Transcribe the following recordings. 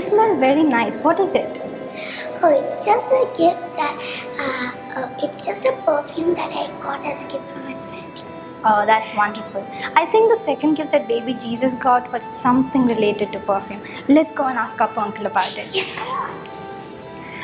smell very nice. What is it? Oh, it's just a gift that, uh, uh, it's just a perfume that I got as a gift from my friend. Oh, that's wonderful. I think the second gift that baby Jesus got was something related to perfume. Let's go and ask our uncle about it. Yes, come on.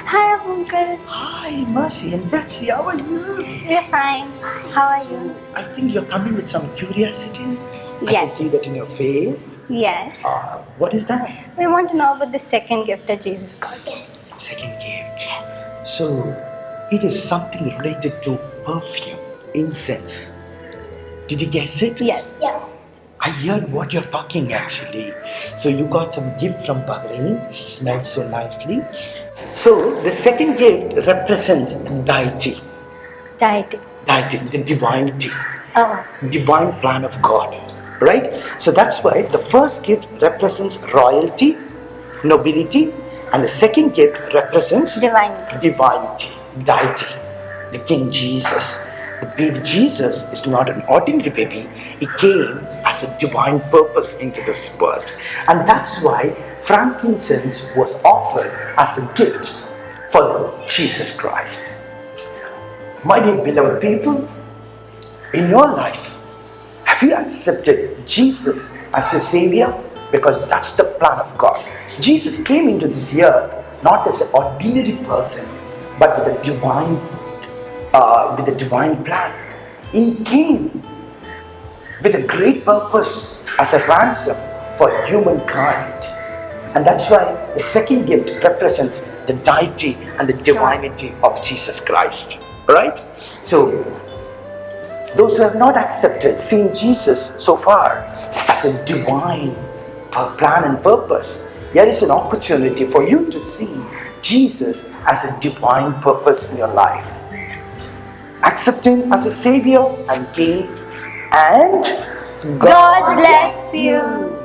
Hi, uncle. Hi, Mercy and Betsy, how are you? We're fine. How are you? I think you're coming with some curiosity. I can Yes. see that in your face. Yes. Uh, what is that? We want to know about the second gift that Jesus got. Yes. Second gift. Yes. So, it is something related to perfume, incense. Did you guess it? Yes. Yeah. I heard what you're talking actually. So you got some gift from Bhagaran, smells so nicely. So the second gift represents deity, Deity. deity, the divinity, Oh. divine plan of God, right? So that's why the first gift represents royalty, nobility, and the second gift represents Divinity. divinity, deity, the King Jesus. The baby Jesus is not an ordinary baby, he came as a divine purpose into this world. And that's why frankincense was offered as a gift for Jesus Christ. My dear beloved people, in your life, have you accepted Jesus as your Savior? Because that's the plan of God. Jesus came into this earth not as an ordinary person, but with a divine, uh, with a divine plan. He came with a great purpose as a ransom for humankind. And that's why the second gift represents the deity and the divinity of Jesus Christ. Right? So those who have not accepted, seen Jesus so far as a divine plan and purpose, there is an opportunity for you to see Jesus as a divine purpose in your life. Accept Him as a Savior and King, and God bless you.